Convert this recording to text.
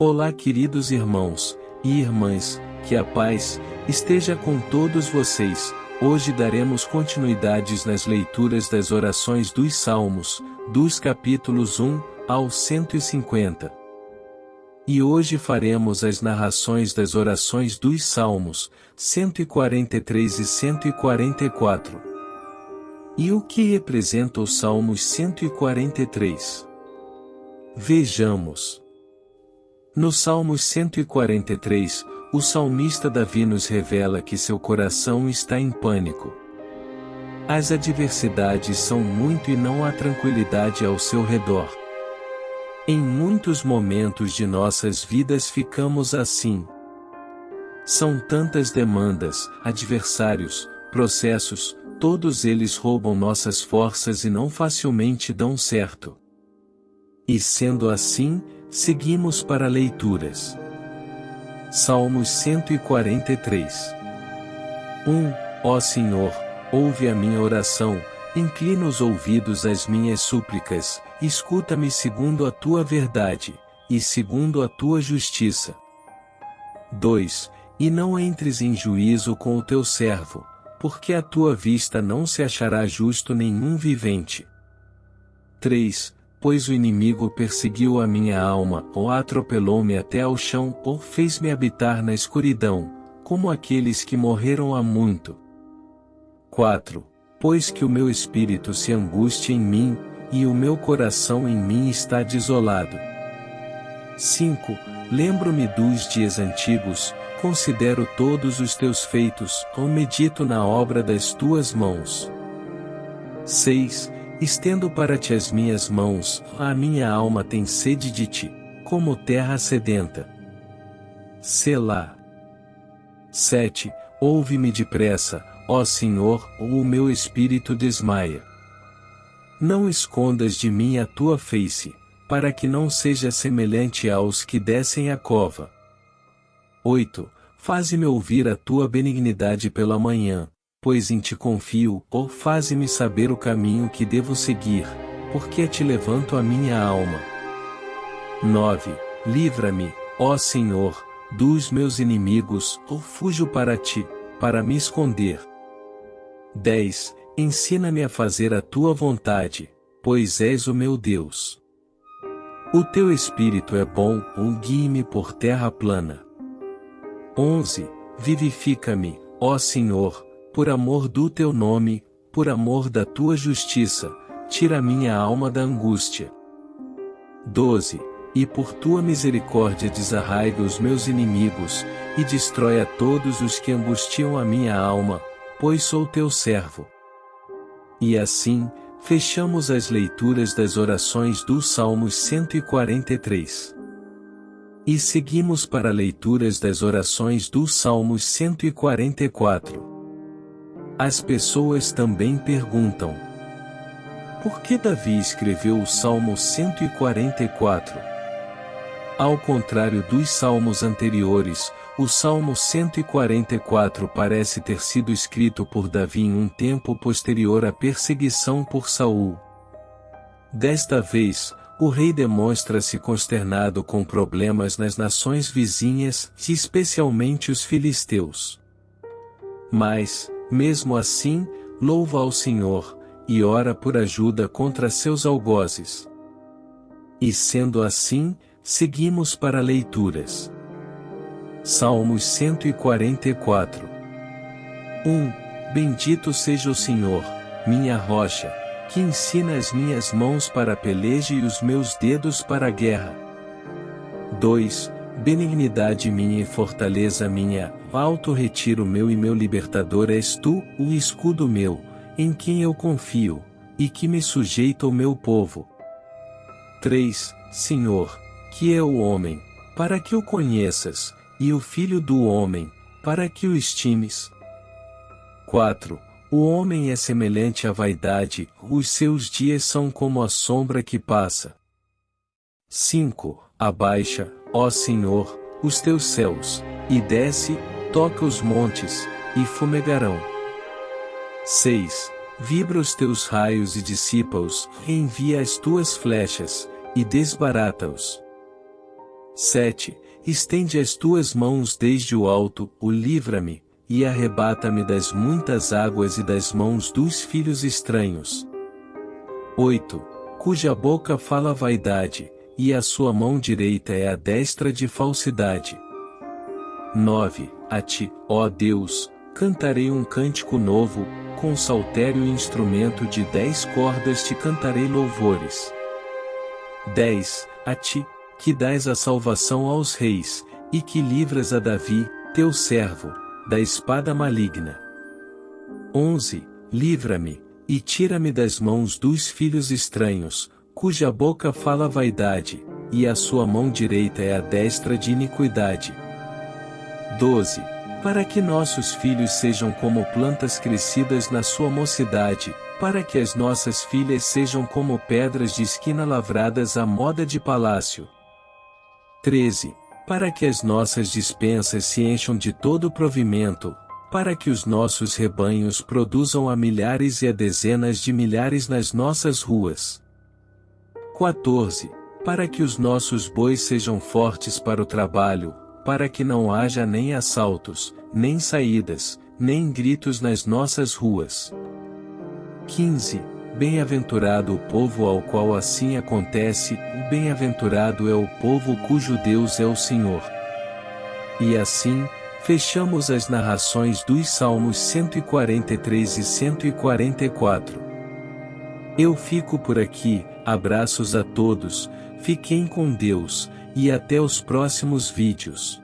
Olá, queridos irmãos e irmãs, que a paz esteja com todos vocês. Hoje daremos continuidades nas leituras das orações dos Salmos, dos capítulos 1 ao 150. E hoje faremos as narrações das orações dos Salmos, 143 e 144. E o que representa o Salmos 143? Vejamos. No Salmos 143, o salmista Davi nos revela que seu coração está em pânico. As adversidades são muito e não há tranquilidade ao seu redor. Em muitos momentos de nossas vidas ficamos assim. São tantas demandas, adversários, processos, todos eles roubam nossas forças e não facilmente dão certo. E sendo assim, Seguimos para leituras. Salmos 143 1. Ó Senhor, ouve a minha oração, inclina os ouvidos às minhas súplicas, escuta-me segundo a tua verdade, e segundo a tua justiça. 2. E não entres em juízo com o teu servo, porque a tua vista não se achará justo nenhum vivente. 3 pois o inimigo perseguiu a minha alma, ou atropelou-me até ao chão, ou fez-me habitar na escuridão, como aqueles que morreram há muito. 4. Pois que o meu espírito se angustia em mim, e o meu coração em mim está desolado. 5. Lembro-me dos dias antigos, considero todos os teus feitos, ou medito na obra das tuas mãos. 6 Estendo para ti as minhas mãos, a minha alma tem sede de ti, como terra sedenta. Selá. 7. Ouve-me depressa, ó Senhor, ou o meu espírito desmaia. Não escondas de mim a tua face, para que não seja semelhante aos que descem a cova. 8. Faze-me ouvir a tua benignidade pela manhã, pois em ti confio, ou faze-me saber o caminho que devo seguir, porque te levanto a minha alma. 9. Livra-me, ó Senhor, dos meus inimigos, ou fujo para ti, para me esconder. 10. Ensina-me a fazer a tua vontade, pois és o meu Deus. O teu espírito é bom, ou guie-me por terra plana. 11. Vivifica-me, ó Senhor, por amor do teu nome, por amor da tua justiça, tira minha alma da angústia. 12. E por tua misericórdia desarraiga os meus inimigos, e destrói a todos os que angustiam a minha alma, pois sou teu servo. E assim, fechamos as leituras das orações do Salmos 143. E seguimos para leituras das orações do Salmos 144. As pessoas também perguntam: Por que Davi escreveu o Salmo 144? Ao contrário dos salmos anteriores, o Salmo 144 parece ter sido escrito por Davi em um tempo posterior à perseguição por Saul. Desta vez, o rei demonstra-se consternado com problemas nas nações vizinhas, especialmente os filisteus. Mas, mesmo assim, louva ao Senhor, e ora por ajuda contra seus algozes. E sendo assim, seguimos para leituras. Salmos 144 1. Bendito seja o Senhor, minha rocha, que ensina as minhas mãos para a peleja e os meus dedos para a guerra. 2. Benignidade minha e fortaleza minha, alto retiro meu e meu libertador és tu, o escudo meu, em quem eu confio, e que me sujeita o meu povo. 3. Senhor, que é o homem, para que o conheças, e o filho do homem, para que o estimes. 4. O homem é semelhante à vaidade, os seus dias são como a sombra que passa. 5. Abaixa, ó Senhor, os teus céus, e desce, toca os montes, e fumegarão. 6. Vibra os teus raios e dissipa-os, envia as tuas flechas, e desbarata-os. 7. Estende as tuas mãos desde o alto, o livra-me, e arrebata-me das muitas águas e das mãos dos filhos estranhos. 8. Cuja boca fala vaidade, e a sua mão direita é a destra de falsidade. 9. A ti, ó Deus, cantarei um cântico novo, com saltério e instrumento de dez cordas te cantarei louvores. 10. A ti, que dás a salvação aos reis, e que livras a Davi, teu servo, da espada maligna. 11. Livra-me, e tira-me das mãos dos filhos estranhos, cuja boca fala vaidade, e a sua mão direita é a destra de iniquidade. 12 para que nossos filhos sejam como plantas crescidas na sua mocidade, para que as nossas filhas sejam como pedras de esquina lavradas à moda de palácio. 13. Para que as nossas dispensas se encham de todo provimento, para que os nossos rebanhos produzam a milhares e a dezenas de milhares nas nossas ruas. 14. Para que os nossos bois sejam fortes para o trabalho, para que não haja nem assaltos, nem saídas, nem gritos nas nossas ruas. 15. Bem-aventurado o povo ao qual assim acontece, bem-aventurado é o povo cujo Deus é o Senhor. E assim, fechamos as narrações dos Salmos 143 e 144. Eu fico por aqui, abraços a todos, fiquem com Deus, e até os próximos vídeos.